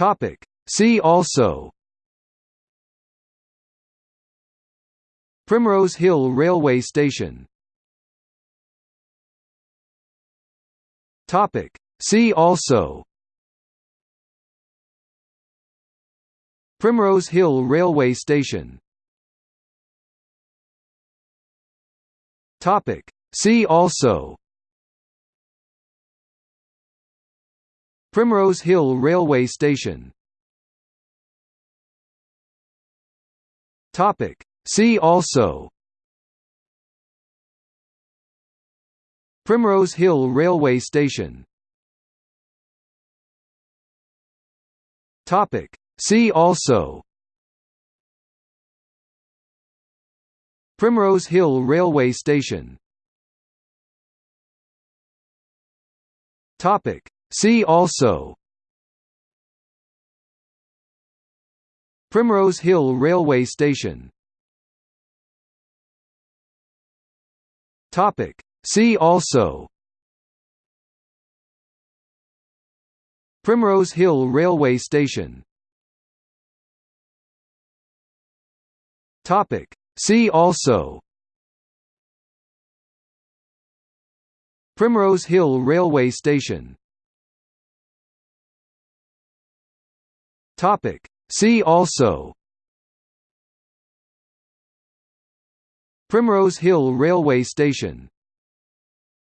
Topic. See also Primrose Hill Railway Station Topic. See also Primrose Hill Railway Station Topic. See also Primrose Hill Railway Station Topic. See also Primrose Hill Railway Station Topic. See also Primrose Hill Railway Station Topic. See also Primrose Hill Railway Station Topic. See also Primrose Hill Railway Station Topic. See also Primrose Hill Railway Station Topic. See also Primrose Hill Railway Station